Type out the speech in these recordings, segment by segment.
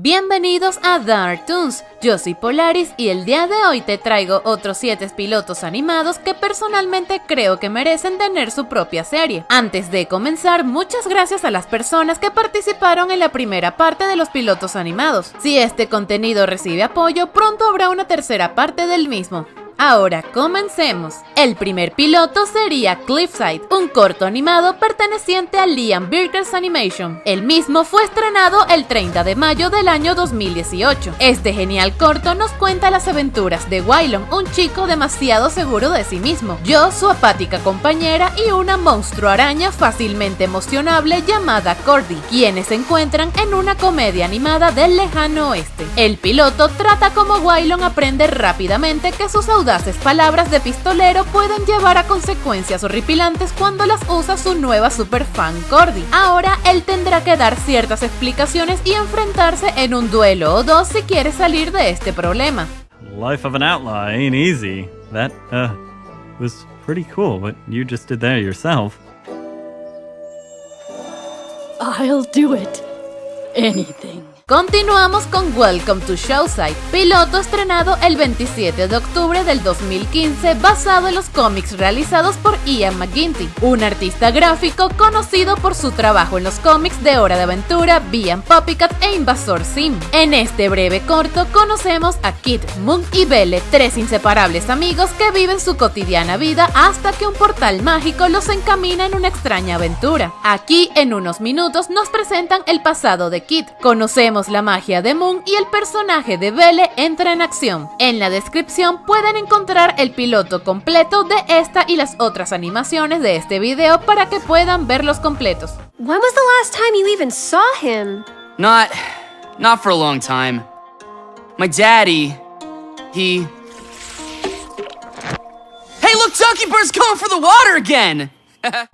Bienvenidos a Dark Toons, yo soy Polaris y el día de hoy te traigo otros 7 pilotos animados que personalmente creo que merecen tener su propia serie. Antes de comenzar, muchas gracias a las personas que participaron en la primera parte de los pilotos animados. Si este contenido recibe apoyo, pronto habrá una tercera parte del mismo. Ahora comencemos. El primer piloto sería Cliffside, un corto animado perteneciente a Liam Birkers Animation. El mismo fue estrenado el 30 de mayo del año 2018. Este genial corto nos cuenta las aventuras de Wylon, un chico demasiado seguro de sí mismo, yo su apática compañera y una monstruo araña fácilmente emocionable llamada Cordy, quienes se encuentran en una comedia animada del lejano oeste. El piloto trata como Wylon aprende rápidamente que sus audaces palabras de pistolero pueden llevar a consecuencias horripilantes cuando las usa su nueva superfan Cordy. Ahora él tendrá que dar ciertas explicaciones y enfrentarse en un duelo o dos si quiere salir de este problema. Life of an outlaw ain't easy. That, uh, was pretty cool what you just did there yourself. I'll do it. Anything. Continuamos con Welcome to Showside, piloto estrenado el 27 de octubre del 2015 basado en los cómics realizados por Ian McGinty, un artista gráfico conocido por su trabajo en los cómics de Hora de Aventura, Bian Poppycat e Invasor Sim. En este breve corto conocemos a Kit, Moon y Belle, tres inseparables amigos que viven su cotidiana vida hasta que un portal mágico los encamina en una extraña aventura. Aquí en unos minutos nos presentan el pasado de Kit, conocemos la magia de Moon y el personaje de Belle entra en acción. En la descripción pueden encontrar el piloto completo de esta y las otras animaciones de este video para que puedan verlos completos. When was the last time you even saw him? Not, not for a long time. My daddy, he... Hey, look, Donkey Bird's going for the water again!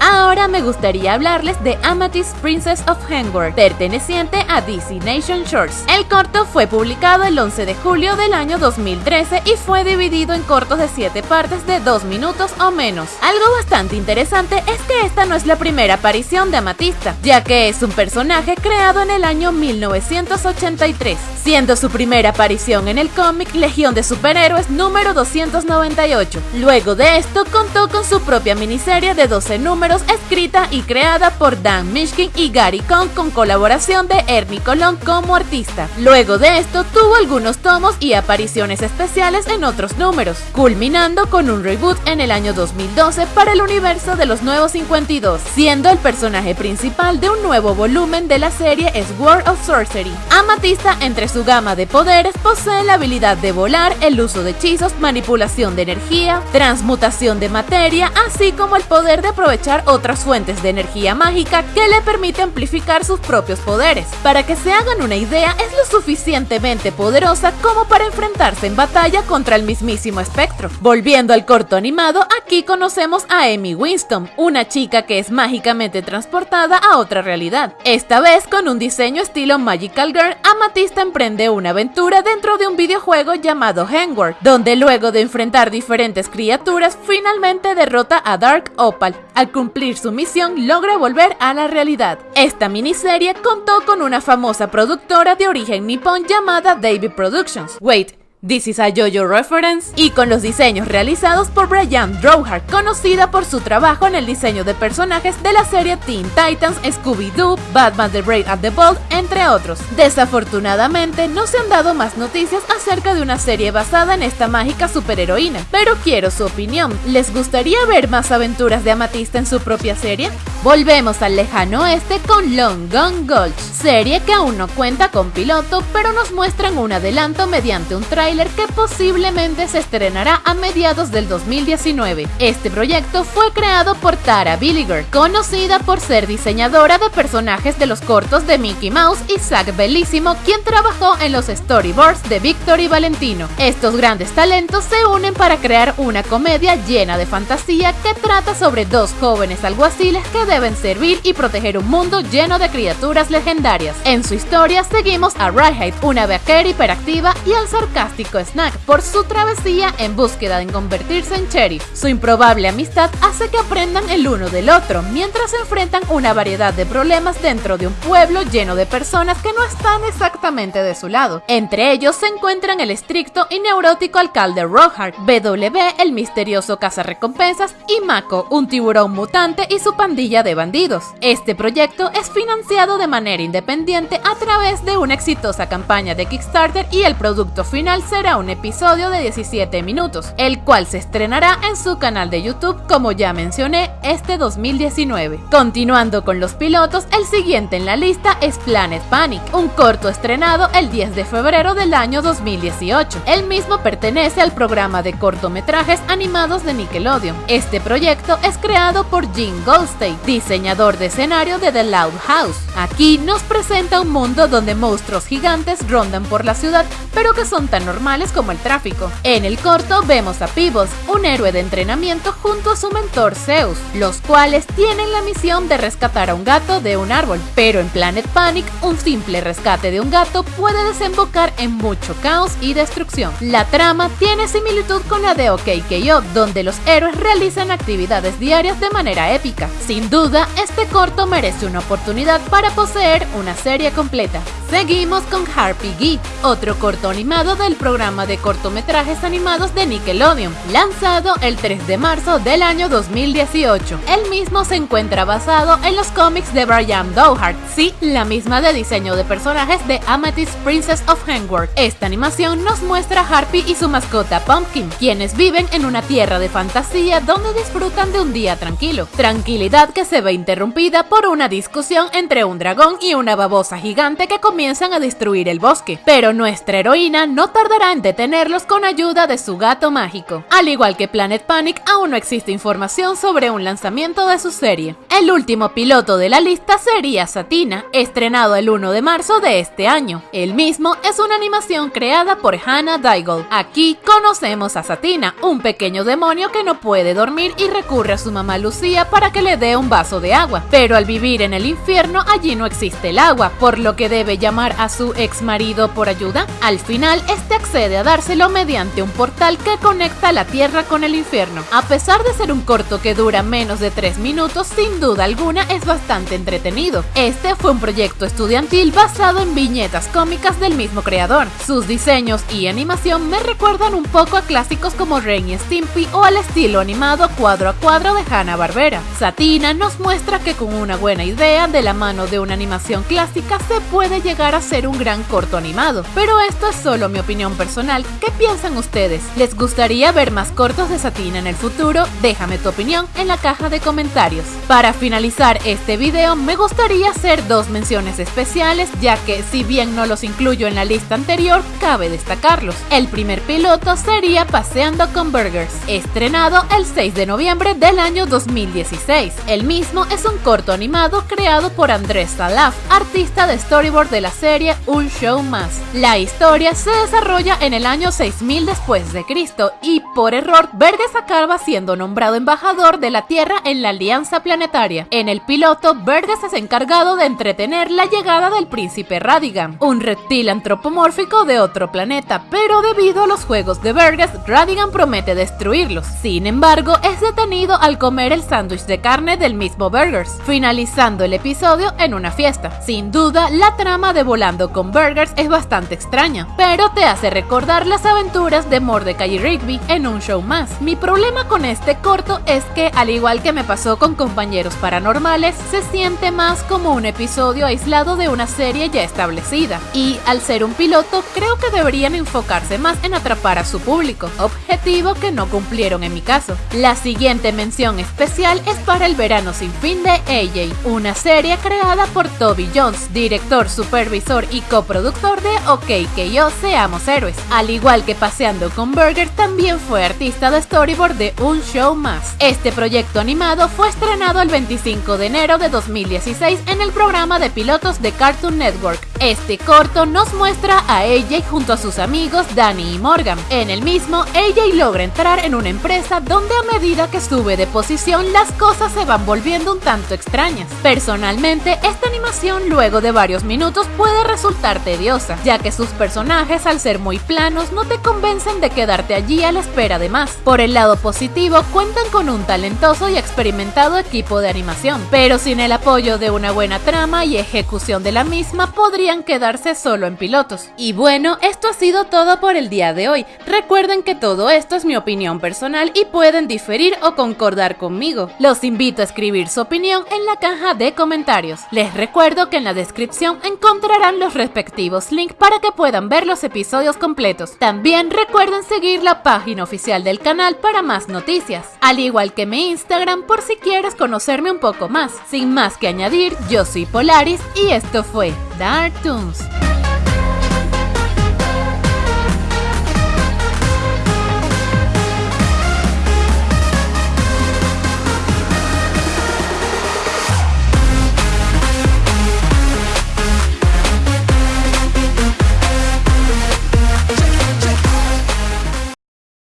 Ahora me gustaría hablarles de Amethyst Princess of Hengward, perteneciente a DC Nation Shorts. El corto fue publicado el 11 de julio del año 2013 y fue dividido en cortos de 7 partes de 2 minutos o menos. Algo bastante interesante es que esta no es la primera aparición de Amatista, ya que es un personaje creado en el año 1983, siendo su primera aparición en el cómic Legión de Superhéroes número 298. Luego de esto contó con su propia miniserie de 12 números escrita y creada por Dan Mishkin y Gary Cohn con colaboración de Ernie Colón como artista. Luego de esto tuvo algunos tomos y apariciones especiales en otros números, culminando con un reboot en el año 2012 para el universo de los Nuevos 52, siendo el personaje principal de un nuevo volumen de la serie es World of Sorcery. Amatista entre su gama de poderes posee la habilidad de volar, el uso de hechizos, manipulación de energía, transmutación de materia, así como el poder de aprovechar otras fuentes de energía mágica que le permite amplificar sus propios poderes. Para que se hagan una idea, es lo suficientemente poderosa como para enfrentarse en batalla contra el mismísimo espectro. Volviendo al corto animado, aquí conocemos a Amy Winston, una chica que es mágicamente transportada a otra realidad. Esta vez con un diseño estilo Magical Girl, Amatista emprende una aventura dentro de un videojuego llamado Hangward, donde luego de enfrentar diferentes criaturas, finalmente derrota a Dark Opal, al cumplir su misión logra volver a la realidad. Esta miniserie contó con una famosa productora de origen nipón llamada David Productions. Wait, This is a JoJo reference y con los diseños realizados por Brian Drouhart, conocida por su trabajo en el diseño de personajes de la serie Teen Titans, Scooby-Doo, Batman The Brave and the Bold, entre otros. Desafortunadamente no se han dado más noticias acerca de una serie basada en esta mágica superheroína, pero quiero su opinión. ¿Les gustaría ver más aventuras de Amatista en su propia serie? Volvemos al lejano oeste con Long Gone Gulch, serie que aún no cuenta con piloto, pero nos muestran un adelanto mediante un trailer que posiblemente se estrenará a mediados del 2019. Este proyecto fue creado por Tara Billiger, conocida por ser diseñadora de personajes de los cortos de Mickey Mouse y Zack Bellissimo, quien trabajó en los storyboards de Victor y Valentino. Estos grandes talentos se unen para crear una comedia llena de fantasía que trata sobre dos jóvenes alguaciles que deben servir y proteger un mundo lleno de criaturas legendarias. En su historia seguimos a Rhyhide, una vaquera hiperactiva, y al sarcástico snack por su travesía en búsqueda de convertirse en sheriff. Su improbable amistad hace que aprendan el uno del otro, mientras enfrentan una variedad de problemas dentro de un pueblo lleno de personas que no están exactamente de su lado. Entre ellos se encuentran el estricto y neurótico alcalde Rohart, BW, el misterioso cazarrecompensas, y Mako, un tiburón mutante y su pandilla de bandidos. Este proyecto es financiado de manera independiente a través de una exitosa campaña de Kickstarter y el producto final será un episodio de 17 minutos, el cual se estrenará en su canal de YouTube como ya mencioné este 2019. Continuando con los pilotos, el siguiente en la lista es Planet Panic, un corto estrenado el 10 de febrero del año 2018. El mismo pertenece al programa de cortometrajes animados de Nickelodeon. Este proyecto es creado por Gene Goldstein, diseñador de escenario de The Loud House. Aquí nos presenta un mundo donde monstruos gigantes rondan por la ciudad, pero que son tan como el tráfico. En el corto vemos a Peebles, un héroe de entrenamiento junto a su mentor Zeus, los cuales tienen la misión de rescatar a un gato de un árbol, pero en Planet Panic, un simple rescate de un gato puede desembocar en mucho caos y destrucción. La trama tiene similitud con la de OKKO, donde los héroes realizan actividades diarias de manera épica. Sin duda, este corto merece una oportunidad para poseer una serie completa. Seguimos con Harpy Geek, otro corto animado del programa de cortometrajes animados de Nickelodeon, lanzado el 3 de marzo del año 2018. El mismo se encuentra basado en los cómics de Brian Dowhart, sí, la misma de diseño de personajes de Amethyst Princess of Hengworth. Esta animación nos muestra a Harpy y su mascota Pumpkin, quienes viven en una tierra de fantasía donde disfrutan de un día tranquilo. Tranquilidad que se ve interrumpida por una discusión entre un dragón y una babosa gigante que comienzan a destruir el bosque. Pero nuestra heroína no tardará en detenerlos con ayuda de su gato mágico. Al igual que Planet Panic, aún no existe información sobre un lanzamiento de su serie. El último piloto de la lista sería Satina, estrenado el 1 de marzo de este año. El mismo es una animación creada por Hannah Daigle. Aquí conocemos a Satina, un pequeño demonio que no puede dormir y recurre a su mamá Lucía para que le dé un vaso de agua. Pero al vivir en el infierno allí no existe el agua, por lo que debe llamar a su ex marido por ayuda. Al final, este accede a dárselo mediante un portal que conecta la tierra con el infierno. A pesar de ser un corto que dura menos de 3 minutos, sin duda alguna es bastante entretenido. Este fue un proyecto estudiantil basado en viñetas cómicas del mismo creador. Sus diseños y animación me recuerdan un poco a clásicos como Ren y Stimpy o al estilo animado cuadro a cuadro de Hanna-Barbera. Satina nos muestra que con una buena idea de la mano de una animación clásica se puede llegar a ser un gran corto animado. Pero esto es solo mi opinión personal. ¿Qué piensan ustedes? ¿Les gustaría ver más cortos de Satina en el futuro? Déjame tu opinión en la caja de comentarios. Para finalizar este video me gustaría hacer dos menciones especiales ya que si bien no los incluyo en la lista anterior, cabe destacarlos. El primer piloto sería Paseando con Burgers, estrenado el 6 de noviembre del año 2016. El mismo es un corto animado creado por Andrés Salaf, artista de storyboard de la serie Un Show Más. La historia se desarrolla en el año 6000 después de Cristo y por error Burgers acaba siendo nombrado embajador de la Tierra en la Alianza Planetaria. En el piloto, Burgess es encargado de entretener la llegada del príncipe Radigan, un reptil antropomórfico de otro planeta, pero debido a los juegos de Burgess, Radigan promete destruirlos. Sin embargo, es detenido al comer el sándwich de carne del mismo Burgers, finalizando el episodio en una fiesta. Sin duda, la trama de Volando con Burgers es bastante extraña, pero te hace recordar las aventuras de Mordecai y Rigby en un show más. Mi problema con este corto es que, al igual que me pasó con compañeros paranormales, se siente más como un episodio aislado de una serie ya establecida. Y al ser un piloto, creo que deberían enfocarse más en atrapar a su público, objetivo que no cumplieron en mi caso. La siguiente mención especial es para El Verano Sin Fin de AJ, una serie creada por Toby Jones, director, supervisor y coproductor de OK que yo seamos héroes. Al igual que Paseando con Burger, también fue artista de storyboard de Un Show Más. Este proyecto animado fue estrenado el 25 de enero de 2016 en el programa de pilotos de Cartoon Network. Este corto nos muestra a AJ junto a sus amigos Danny y Morgan. En el mismo, AJ logra entrar en una empresa donde a medida que sube de posición las cosas se van volviendo un tanto extrañas. Personalmente, esta animación luego de varios minutos puede resultar tediosa, ya que sus personajes al ser muy planos no te convencen de quedarte allí a la espera de más. Por el lado positivo, cuentan con un talentoso y experimentado equipo de animación, pero sin el apoyo de una buena trama y ejecución de la misma quedarse solo en pilotos. Y bueno, esto ha sido todo por el día de hoy. Recuerden que todo esto es mi opinión personal y pueden diferir o concordar conmigo. Los invito a escribir su opinión en la caja de comentarios. Les recuerdo que en la descripción encontrarán los respectivos links para que puedan ver los episodios completos. También recuerden seguir la página oficial del canal para más noticias, al igual que mi Instagram por si quieres conocerme un poco más. Sin más que añadir, yo soy Polaris y esto fue Dark Toons.